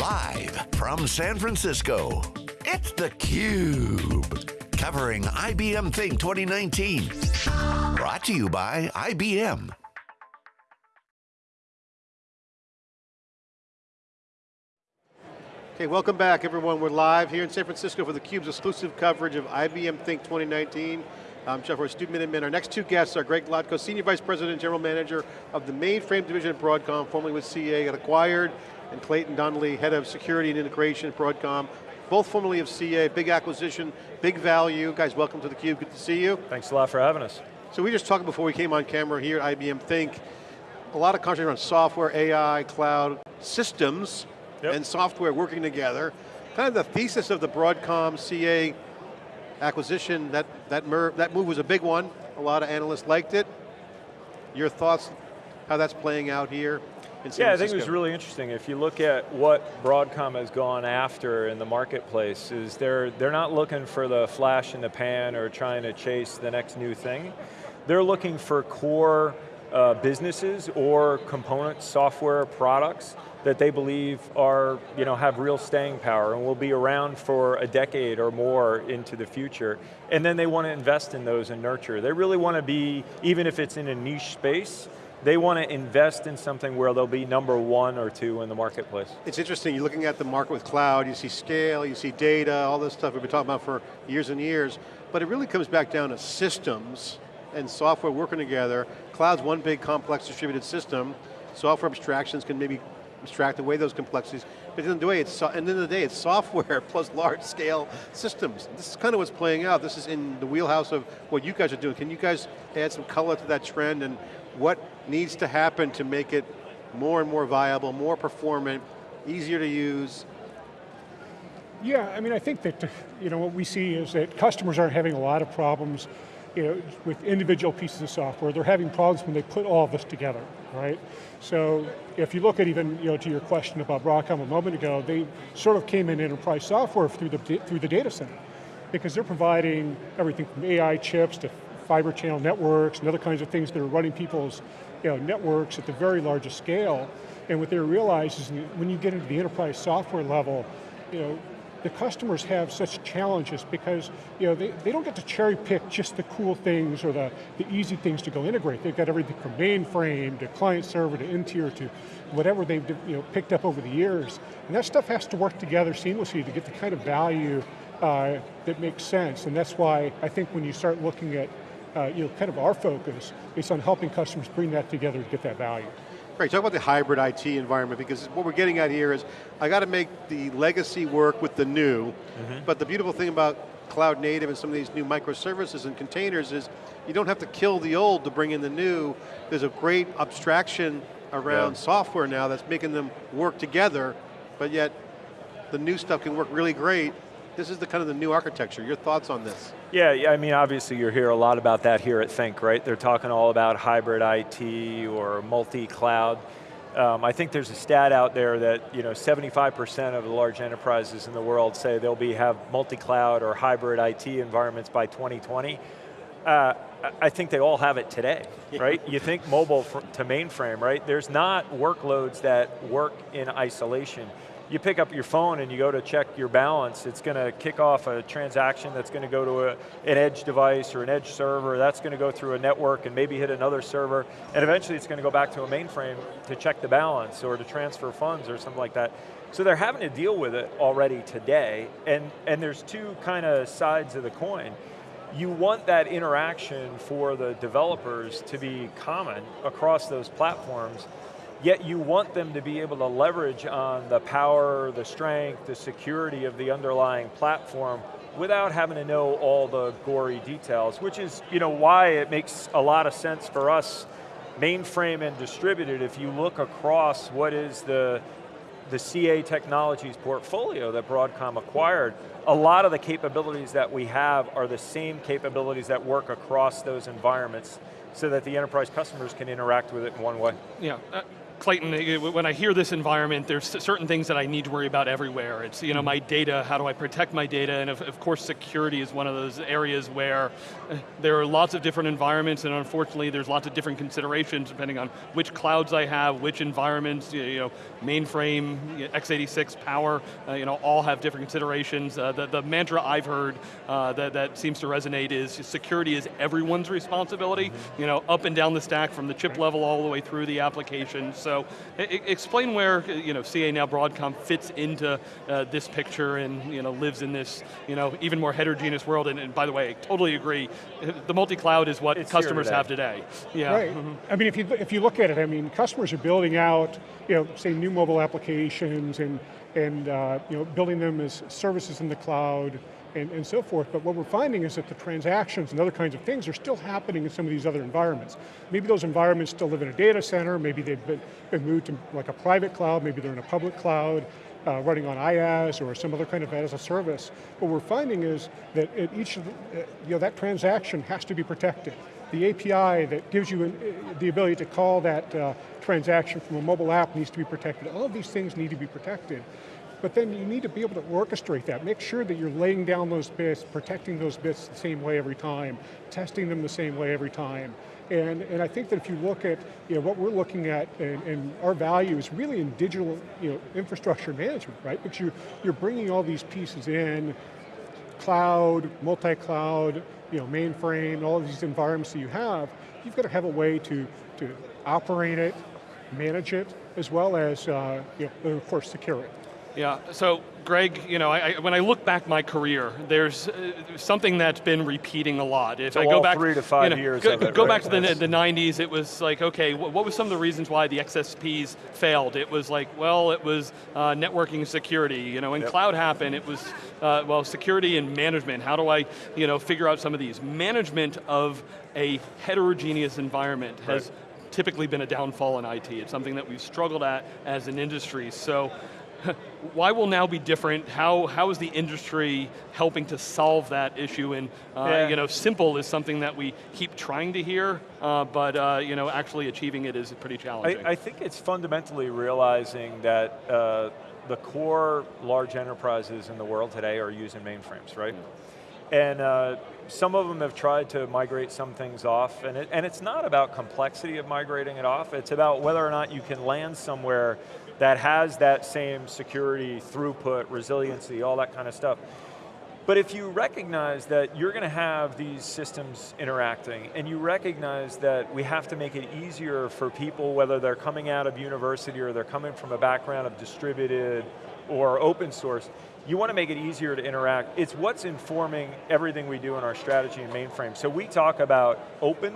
Live from San Francisco, it's theCUBE. Covering IBM Think 2019. Brought to you by IBM. Okay, welcome back everyone. We're live here in San Francisco for theCUBE's exclusive coverage of IBM Think 2019. I'm John Furrier, Stu Miniman. Our next two guests are Greg Lotko, Senior Vice President and General Manager of the Mainframe Division at Broadcom, formerly with CA, got acquired, and Clayton Donley, Head of Security and Integration at Broadcom, both formerly of CA, big acquisition, big value. Guys, welcome to theCUBE, good to see you. Thanks a lot for having us. So we just talked before we came on camera here at IBM Think, a lot of conversation around software, AI, cloud, systems, yep. and software working together. Kind of the thesis of the Broadcom CA acquisition, that, that, that move was a big one. A lot of analysts liked it. Your thoughts, how that's playing out here in San Yeah, I think it was really interesting. If you look at what Broadcom has gone after in the marketplace, is they're, they're not looking for the flash in the pan or trying to chase the next new thing. They're looking for core uh, businesses or component software products that they believe are, you know, have real staying power and will be around for a decade or more into the future. And then they want to invest in those and nurture. They really want to be, even if it's in a niche space, they want to invest in something where they'll be number one or two in the marketplace. It's interesting, you're looking at the market with cloud, you see scale, you see data, all this stuff we've been talking about for years and years, but it really comes back down to systems and software working together. Cloud's one big complex distributed system, software abstractions can maybe abstract away those complexities. But at the day, it's, so, the, end of the day, it's software plus large scale systems. This is kind of what's playing out. This is in the wheelhouse of what you guys are doing. Can you guys add some color to that trend and what needs to happen to make it more and more viable, more performant, easier to use? Yeah, I mean, I think that you know what we see is that customers aren't having a lot of problems you know, with individual pieces of software. They're having problems when they put all of this together, right? So if you look at even, you know, to your question about Broadcom a moment ago, they sort of came in enterprise software through the, through the data center because they're providing everything from AI chips to fiber channel networks and other kinds of things that are running people's you know, networks at the very largest scale. And what they realize is when you get into the enterprise software level, you know, the customers have such challenges because you know, they, they don't get to cherry pick just the cool things or the, the easy things to go integrate. They've got everything from mainframe to client server to interior to whatever they've you know, picked up over the years. And that stuff has to work together seamlessly to get the kind of value uh, that makes sense. And that's why I think when you start looking at uh, you know, kind of our focus, it's on helping customers bring that together to get that value. Great, talk about the hybrid IT environment because what we're getting at here is, I got to make the legacy work with the new, mm -hmm. but the beautiful thing about cloud native and some of these new microservices and containers is, you don't have to kill the old to bring in the new. There's a great abstraction around yeah. software now that's making them work together, but yet the new stuff can work really great this is the kind of the new architecture. Your thoughts on this? Yeah, yeah, I mean, obviously you hear a lot about that here at Think, right? They're talking all about hybrid IT or multi-cloud. Um, I think there's a stat out there that you know 75% of the large enterprises in the world say they'll be have multi-cloud or hybrid IT environments by 2020. Uh, I think they all have it today, right? you think mobile to mainframe, right? There's not workloads that work in isolation you pick up your phone and you go to check your balance, it's going to kick off a transaction that's going to go to a, an edge device or an edge server, that's going to go through a network and maybe hit another server, and eventually it's going to go back to a mainframe to check the balance or to transfer funds or something like that. So they're having to deal with it already today, and, and there's two kind of sides of the coin. You want that interaction for the developers to be common across those platforms, yet you want them to be able to leverage on the power, the strength, the security of the underlying platform without having to know all the gory details, which is you know, why it makes a lot of sense for us, mainframe and distributed, if you look across what is the, the CA Technologies portfolio that Broadcom acquired, a lot of the capabilities that we have are the same capabilities that work across those environments so that the enterprise customers can interact with it in one way. Yeah, uh, Clayton, eh, when I hear this environment, there's certain things that I need to worry about everywhere. It's you know my data, how do I protect my data, and of, of course security is one of those areas where eh, there are lots of different environments, and unfortunately there's lots of different considerations depending on which clouds I have, which environments, you know, mainframe, x86, power, uh, you know, all have different considerations. Uh, the, the mantra I've heard uh, that, that seems to resonate is security is everyone's responsibility, you know, up and down the stack from the chip level all the way through the application. So explain where you know, CA now Broadcom fits into uh, this picture and you know, lives in this you know, even more heterogeneous world. And, and by the way, I totally agree. The multi-cloud is what it's customers today. have today. Yeah. Right. Mm -hmm. I mean, if you, if you look at it, I mean, customers are building out, you know, say new mobile applications and, and uh, you know, building them as services in the cloud, and, and, so forth, but what we're finding is that the transactions and other kinds of things are still happening in some of these other environments. Maybe those environments still live in a data center, maybe they've been, been moved to like a private cloud, maybe they're in a public cloud, uh, running on IaaS or some other kind of as a service. What we're finding is that at each of the, uh, you know, that transaction has to be protected. The API that gives you an, uh, the ability to call that uh, transaction from a mobile app needs to be protected. All of these things need to be protected. But then you need to be able to orchestrate that. Make sure that you're laying down those bits, protecting those bits the same way every time, testing them the same way every time. And, and I think that if you look at you know, what we're looking at and, and our value is really in digital you know, infrastructure management, right? Because you're, you're bringing all these pieces in, cloud, multi-cloud, you know, mainframe, all of these environments that you have, you've got to have a way to, to operate it, manage it, as well as, uh, you know, of course, secure it. Yeah, so Greg, you know, I, I, when I look back my career, there's uh, something that's been repeating a lot. If so I go back three to five you know, years, go, it, go right? back to the, the 90s. It was like, okay, what, what was some of the reasons why the XSPs failed? It was like, well, it was uh, networking security. You know, when yep. cloud happened, it was uh, well, security and management. How do I, you know, figure out some of these? Management of a heterogeneous environment has right. typically been a downfall in IT. It's something that we've struggled at as an industry. So. why will now be different? How, how is the industry helping to solve that issue? And uh, yeah. you know, simple is something that we keep trying to hear, uh, but uh, you know, actually achieving it is pretty challenging. I, I think it's fundamentally realizing that uh, the core large enterprises in the world today are using mainframes, right? Yeah. And uh, some of them have tried to migrate some things off, and, it, and it's not about complexity of migrating it off, it's about whether or not you can land somewhere that has that same security, throughput, resiliency, all that kind of stuff. But if you recognize that you're going to have these systems interacting, and you recognize that we have to make it easier for people, whether they're coming out of university or they're coming from a background of distributed or open source, you want to make it easier to interact. It's what's informing everything we do in our strategy and mainframe. So we talk about open,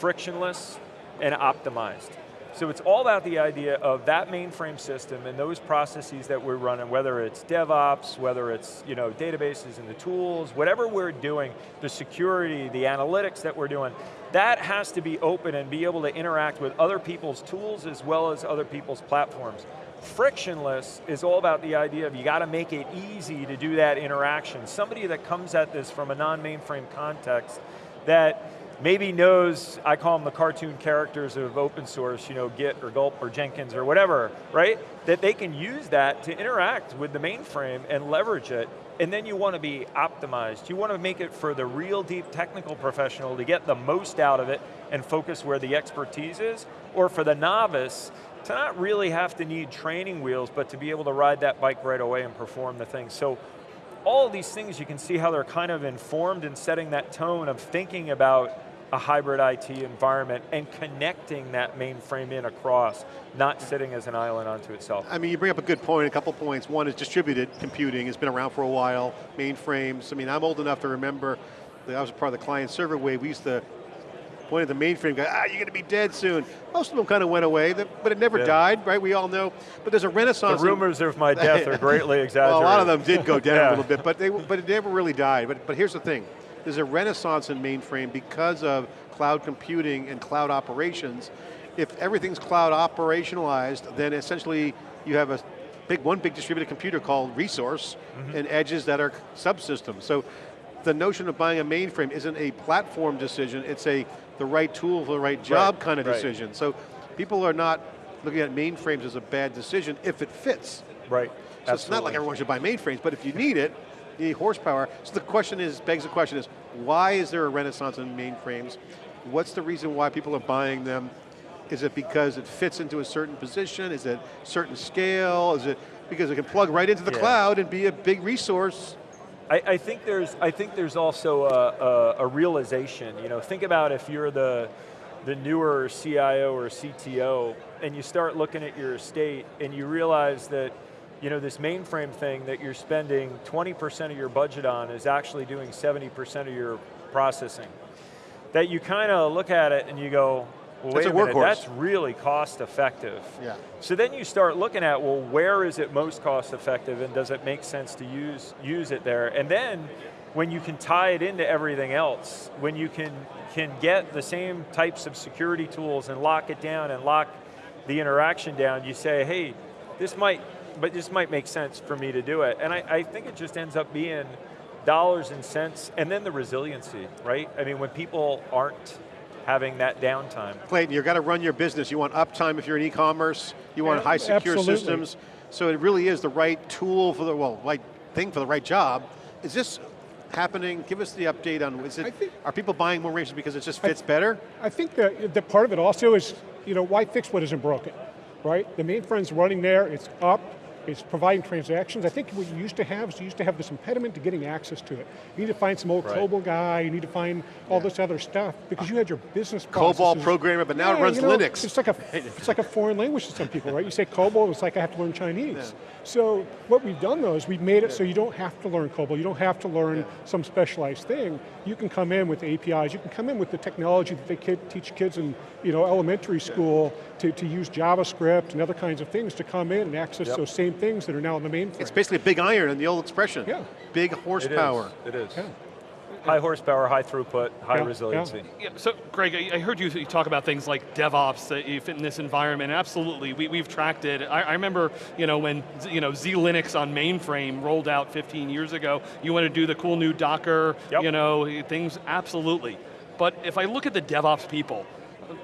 frictionless, and optimized. So it's all about the idea of that mainframe system and those processes that we're running, whether it's DevOps, whether it's you know, databases and the tools, whatever we're doing, the security, the analytics that we're doing, that has to be open and be able to interact with other people's tools as well as other people's platforms. Frictionless is all about the idea of you got to make it easy to do that interaction. Somebody that comes at this from a non-mainframe context that maybe knows, I call them the cartoon characters of open source, you know, Git or Gulp or Jenkins or whatever, right? That they can use that to interact with the mainframe and leverage it, and then you want to be optimized. You want to make it for the real deep technical professional to get the most out of it and focus where the expertise is, or for the novice to not really have to need training wheels, but to be able to ride that bike right away and perform the thing. So all of these things, you can see how they're kind of informed in setting that tone of thinking about a hybrid IT environment and connecting that mainframe in across, not sitting as an island onto itself. I mean, you bring up a good point, a couple points. One is distributed computing, it's been around for a while, mainframes. I mean, I'm old enough to remember, that I was part of the client server wave, we used to point at the mainframe, go, ah, you're going to be dead soon. Most of them kind of went away, but it never yeah. died, right? We all know. But there's a renaissance. The rumors of my death are greatly exaggerated. well, a lot of them did go down yeah. a little bit, but they but it never really died. But but here's the thing: there's a renaissance in mainframe because of cloud computing and cloud operations. If everything's cloud operationalized, then essentially you have a big, one big distributed computer called resource mm -hmm. and edges that are subsystems. So the notion of buying a mainframe isn't a platform decision, it's a the right tool for the right job right, kind of right. decision. So people are not looking at mainframes as a bad decision if it fits. Right, So it's not like everyone should buy mainframes, but if you need it, need horsepower. So the question is, begs the question is, why is there a renaissance in mainframes? What's the reason why people are buying them? Is it because it fits into a certain position? Is it certain scale? Is it because it can plug right into the Yeah. cloud and be a big resource? I, I think there's I think there's also a, a, a realization. You know, think about if you're the the newer CIO or CTO, and you start looking at your estate, and you realize that you know this mainframe thing that you're spending 20% of your budget on is actually doing 70% of your processing. That you kind of look at it and you go, well, wait That's a, a minute, that's really cost effective. Yeah. So then you start looking at, well, where is it most cost effective and does it make sense to use, use it there? And then when you can tie it into everything else, when you can, can get the same types of security tools and lock it down and lock the interaction down, you say, hey, this might, but this might make sense for me to do it. And I, I think it just ends up being dollars and cents, and then the resiliency, right? I mean, when people aren't having that downtime. Clayton, you've got to run your business. You want uptime if you're in e-commerce. You want Yeah, high secure absolutely. systems. So it really is the right tool for the, well, right thing for the right job. Is this happening? Give us the update on, is it, think- are people buying more ranges because it just fits better? I think that, that part of it also is, you know, why fix what isn't broken, right? The mainframe's running there, it's up, it's providing transactions. I think what you used to have is you used to have this impediment to getting access to it. You need to find some old Right. COBOL guy, you need to find all this other stuff because you had your business COBOL programmer, but now it runs you know, Linux. It's like, a, it's like a foreign language to some people, right? You say COBOL, it's like I have to learn Chinese. So what we've done though is we've made it so you don't have to learn COBOL, you don't have to learn some specialized thing. You can come in with APIs, you can come in with the technology that they kid, teach kids in you know, elementary school to, to use JavaScript and other kinds of things to come in and access Yep. those same things that are now in the mainframe. It's basically a big iron in the old expression. Yeah. Big horsepower. It is. Yeah. High horsepower, high throughput, high Yeah, resiliency. Yeah, so Greg, I I heard you you talk about things like DevOps that you fit in this environment, absolutely, we, we've tracked it. I, I remember you know, when you know, Z-Linux on mainframe rolled out 15 years ago, you want to do the cool new Docker, Yep. you know, things, absolutely. But if I look at the DevOps people,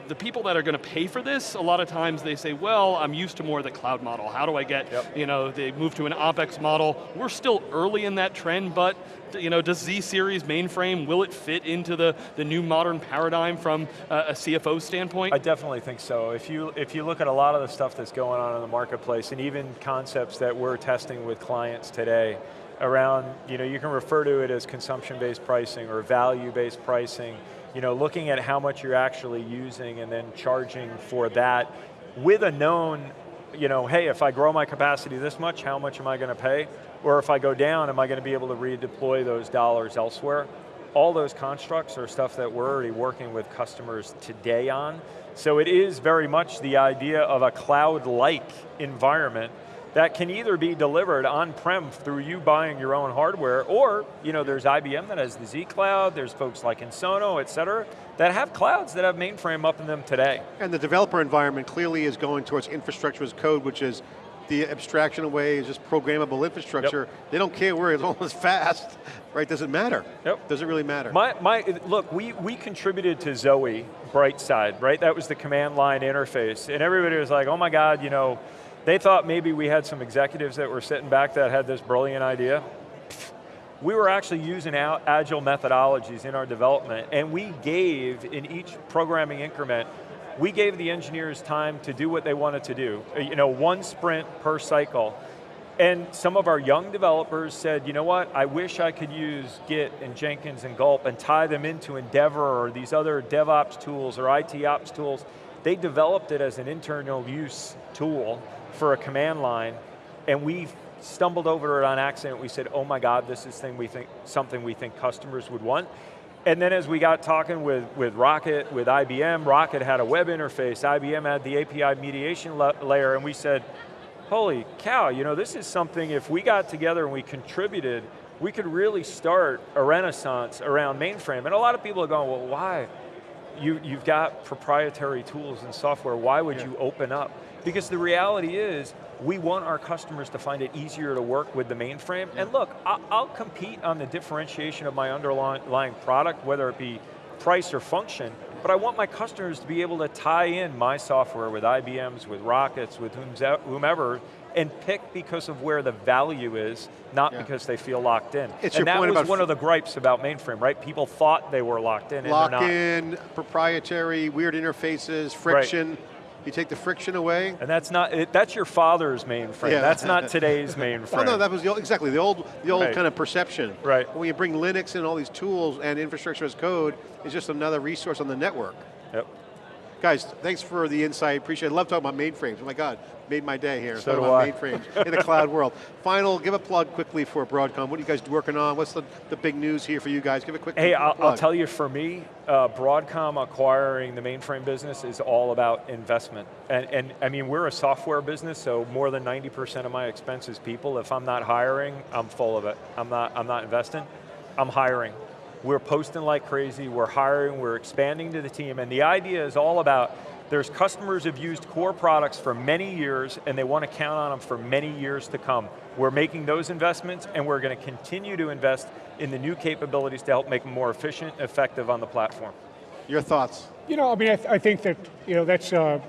the people that are going to pay for this, a lot of times they say, well, I'm used to more of the cloud model. How do I get, Yep. you know, they move to an OpEx model. We're still early in that trend, but you know, does Z-Series mainframe, will it fit into the, the new modern paradigm from uh, a CFO standpoint? I definitely think so. If you, if you look at a lot of the stuff that's going on in the marketplace and even concepts that we're testing with clients today around, you know, you can refer to it as consumption-based pricing or value-based pricing, you know, looking at how much you're actually using and then charging for that with a known, you know, hey, if I grow my capacity this much, how much am I going to pay? Or if I go down, am I going to be able to redeploy those dollars elsewhere? all those constructs are stuff that we're already working with customers today on. So it is very much the idea of a cloud-like environment that can either be delivered on-prem through you buying your own hardware, or you know, there's IBM that has the Z Cloud, there's folks like Ensono, et cetera, that have clouds that have mainframe up in them today. And the developer environment clearly is going towards infrastructure as code, which is the abstraction away is just programmable infrastructure. They don't care where it's almost fast, right? Doesn't matter. Yep. Doesn't really matter. My, my, look, we, we contributed to Zowe Brightside, right? That was the command line interface. And everybody was like, oh my God, you know, they thought maybe we had some executives that were sitting back that had this brilliant idea. We were actually using agile methodologies in our development, and we gave, in each programming increment, we gave the engineers time to do what they wanted to do. Uh, You know, one sprint per cycle. And some of our young developers said, you know what, I wish I could use Git and Jenkins and Gulp and tie them into Endevor or these other DevOps tools or IT ops tools. They developed it as an internal use tool for a command line, and we stumbled over it on accident. We said, oh my God, this is thing we think, something we think customers would want. And then as we got talking with, with Rocket, with IBM, Rocket had a web interface, IBM had the API mediation la layer, and we said, holy cow, you know, this is something, if we got together and we contributed, we could really start a renaissance around mainframe. And a lot of people are going, well, why? You, you've got proprietary tools and software, why would you open up? Because the reality is, we want our customers to find it easier to work with the mainframe. And look, I'll, compete on the differentiation of my underlying product, whether it be price or function, but I want my customers to be able to tie in my software with IBM's, with Rockets, with whomever, and pick because of where the value is, not Yeah. because they feel locked in. It's and your that point was about one of the gripes about mainframe, right? People thought they were locked in and Lock in, proprietary, weird interfaces, friction. You take the friction away. And that's not, it, that's your father's mainframe. Yeah. That's not today's mainframe. Well, no, that was the old, exactly the old, the old Right. kind of perception. Right. When you bring Linux and all these tools and infrastructure as code, it's just another resource on the network. Yep. Guys, thanks for the insight. Appreciate it. I love talking about mainframes. Oh my God, made my day here. So do I. mainframes in the cloud world. Final, give a plug quickly for Broadcom. What are you guys working on? What's the, the big news here for you guys? Give a quick Hey, I'll, I'll tell you for me, uh, Broadcom acquiring the mainframe business is all about investment. And, and I mean, we're a software business, so more than 90% of my expense is people. If I'm not hiring, I'm full of it. I'm not, I'm not investing, I'm hiring. We're posting like crazy, we're hiring, we're expanding to the team, and the idea is all about there's customers who've used core products for many years and they want to count on them for many years to come. We're making those investments and we're going to continue to invest in the new capabilities to help make them more efficient, effective on the platform. Your thoughts? You know, I mean, I, th I think that, you know, that's, uh,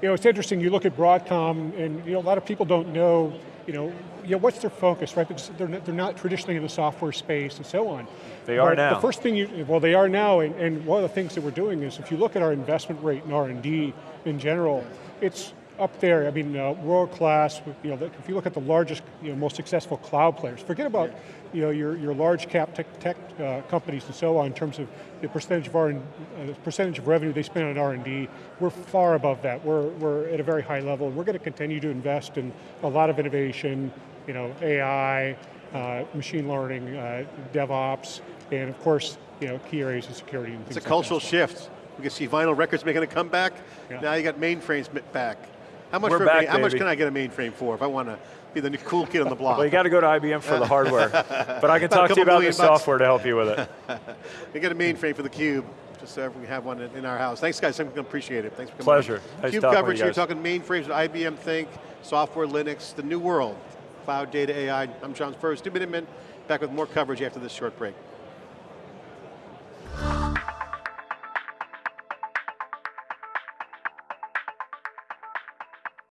you know, it's interesting, you look at Broadcom, and, you know, a lot of people don't know, you know, you know, what's their focus, right? Because they're not, they're not traditionally in the software space and so on. They are But now. The first thing you, well, they are now, and, and one of the things that we're doing is, if you look at our investment rate in R&D in general, it's up there, I mean, uh, world class, you know, if you look at the largest, you know, most successful cloud players, forget about, you know, your, your large cap tech, tech uh, companies and so on in terms of the percentage of, R uh, percentage of revenue they spend on R&D, we're far above that. We're, we're at a very high level. We're going to continue to invest in a lot of innovation, you know, AI, uh, machine learning, uh, DevOps, and of course, you know, key areas of security and It's things a like cultural that. shift. We can see vinyl records making a comeback. Yeah. Now you got mainframes back. How much, We're for back, main- how much can I get a mainframe for if I want to be the new cool kid on the block? Well, you got to go to IBM for the hardware. But I can talk to you about the bucks. software to help you with it. We get a mainframe for the Cube, just so we have one in, in our house. Thanks guys, I appreciate it. Thanks for coming Pleasure. Nice Cube coverage, you you're talking mainframes with IBM Think, software, Linux, the new world, cloud, data, AI. I'm John Furrier, two minute back with more coverage after this short break.